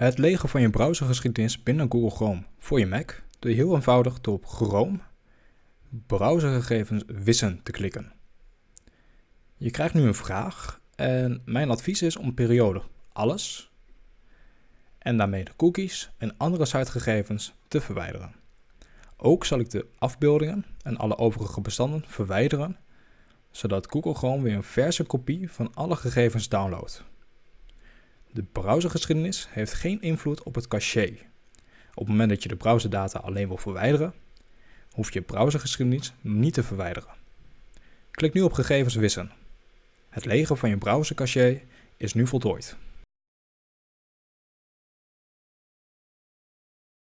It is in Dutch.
Het legen van je browsergeschiedenis binnen Google Chrome voor je Mac doe je heel eenvoudig door op Chrome browsergegevens wissen te klikken. Je krijgt nu een vraag en mijn advies is om periode alles en daarmee de cookies en andere sitegegevens te verwijderen. Ook zal ik de afbeeldingen en alle overige bestanden verwijderen, zodat Google Chrome weer een verse kopie van alle gegevens downloadt. De browsergeschiedenis heeft geen invloed op het caché. Op het moment dat je de browserdata alleen wil verwijderen, hoef je browsergeschiedenis niet te verwijderen. Klik nu op gegevens wissen. Het legen van je browsercache is nu voltooid.